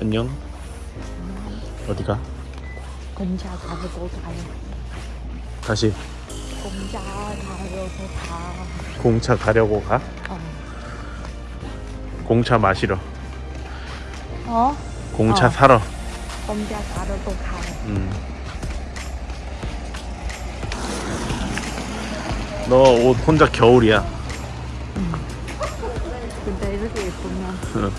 안녕. 어디가? 공차 가려고 가요. 다시 공차 가려고 가. 공차 가려고 가? 어. 공차 마시러. 어? 공차 어. 사러. 공차 가려고 가요. 음. 너 옷 혼자 겨울이야. 근데 이렇게 예쁘면 응.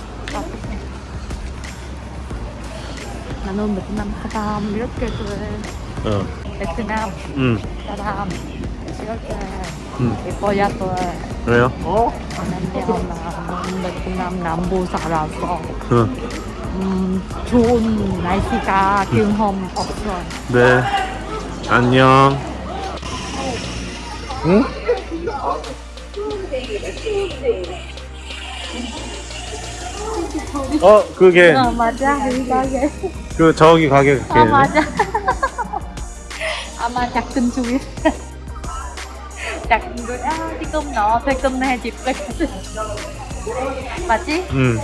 나는 베트남 사람 이렇게 돼. 어. 베트남 응. 사람 이렇게 응. 예뻐야 돼. 왜요? 왜냐면 나는 베트남 남부 살아서 응. 음, 좋은 날씨가 경험 없어. 네. 안녕. 응? 어, 그게 어 맞아 이 가게. 그 저기 가게 아 걔네. 맞아. 아마 작은 중에 작은 거. 아 지금 너 지금 내 집에 맞지? 응.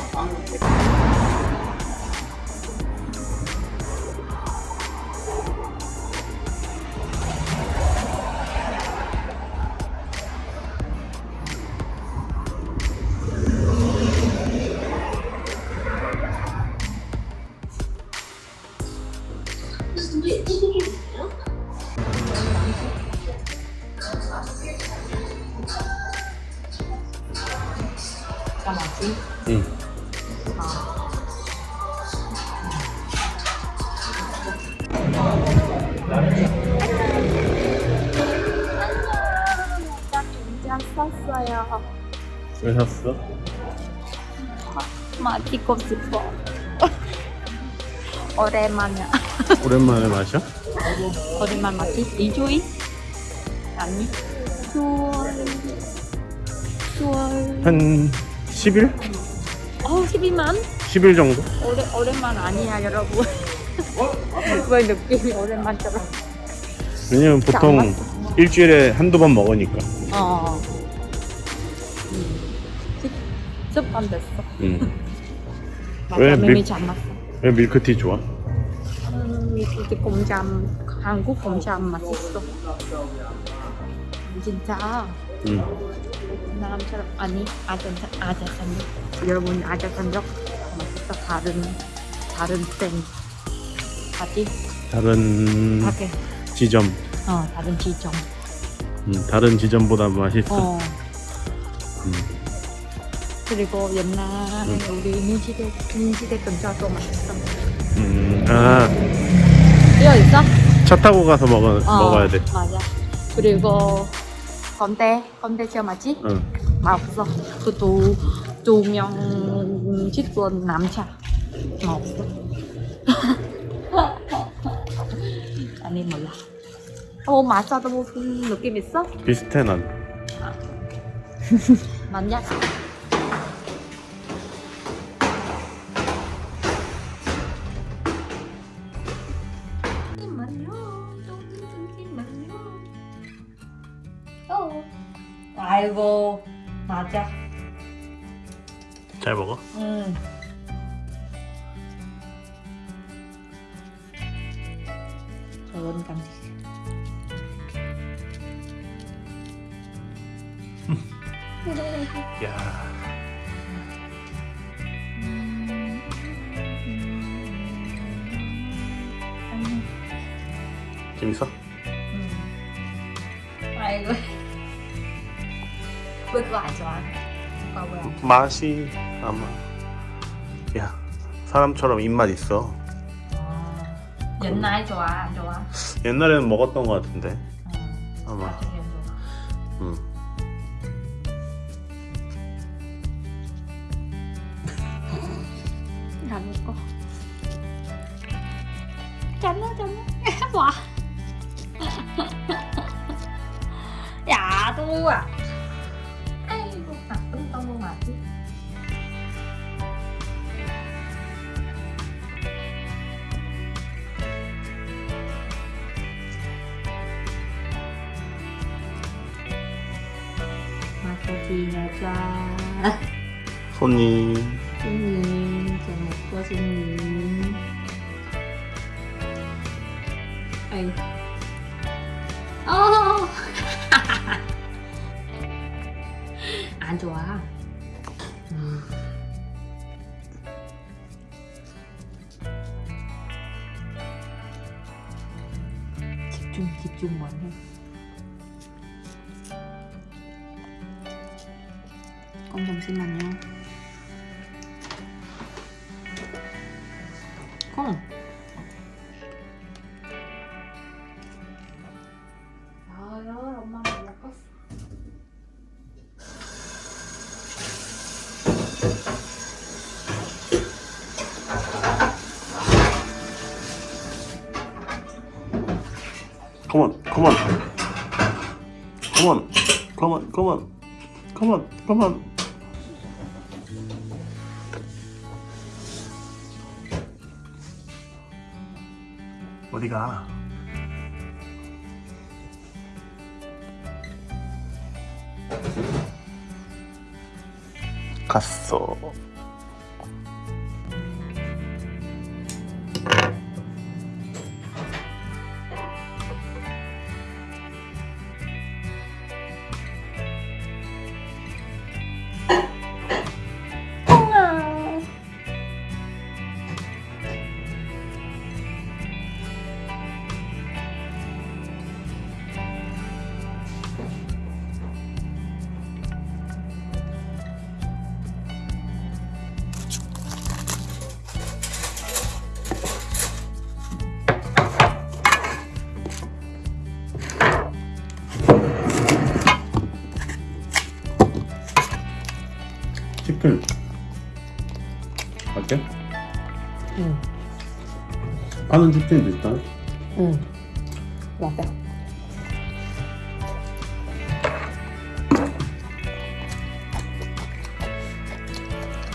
다 맞지? 응. 나 긴장 썼어요. 왜 샀어? 마시고 싶어. 오랜만에. 오랜만에 마셔? 오랜만 마시? 2주일? 아니. 10월. 10월. 한 10일? 어, 12만? 10일 정도? 오래, 오랜만 아니야, 여러분. 왜 느낌이 오랜만처럼. 왜냐면 보통 일주일에 한두 번 먹으니까. 어. 음. 습관 됐어. 응. 맞아, 왜 밀-. 왜 밀크티 좋아? 음, 이게 공잠, 한국 공잠 맛있어. 진짜? 응. 사람처럼 아니 아자 아자 산적 여러분 아자 산적 맛있어 다른 다른 땡. 맞지? 다른 밖에 지점, 어 다른 지점. 음, 다른 지점보다 맛있어. 어. 음. 그리고 옛날에 우리 민지대 민지대 근처도 맛있어. 음, 아, 뛰어 있어? 차 타고 가서 먹어, 어, 먹어야 돼. 맞아. 그리고 건대 건대 맞지? 응. 없어. 그도 두명 직원 남자 없어. 아니 몰라. 어 마사도 무슨 느낌 있어? 비슷해 난. 맞냐? 어. 아이고 맞아. 잘 먹어? 응. 좋은 감지. 야. 재밌어? 아이고. 왜 그거 안 좋아? 그거 뭐야? 맛이 아마 야 사람처럼 입맛 있어. 옛날 좋아 안 좋아? 옛날에는 먹었던 것 같은데 응. 아마. 나중에 좋아. 음. 안 먹어. 짠나. 와. 야. 아 여자. 손님 손님, 잘 먹고 손님. 아이. 어! 안 좋아. 음. 집중, 집중만 해. 잠시만요. 콩. 야, 야, 엄마 먹었어. Come on, come on. Come on, come on, come on. Come on, come on. 어디 가? 갔어. 치킨. 맞게? 응, 파는 치킨도 있다. 응. 맞아.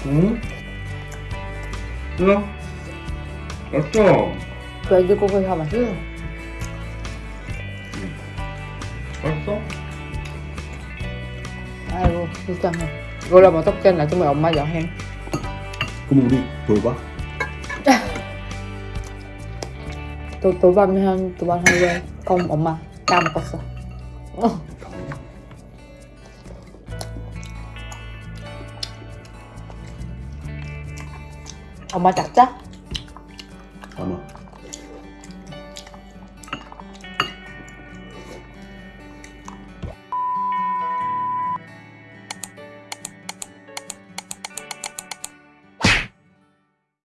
응? 이거? 맛있어. 돼지고기 사 맛있어. 맛있어? 아이고, 불쌍해. 이걸로 뭐 어떡해. 나중에 엄마 여행. 그럼 우리 돌봐? 또 돌밤면 돌밤 하루에 껌 엄마 다 먹었어. 어. 엄마 작자? 아마.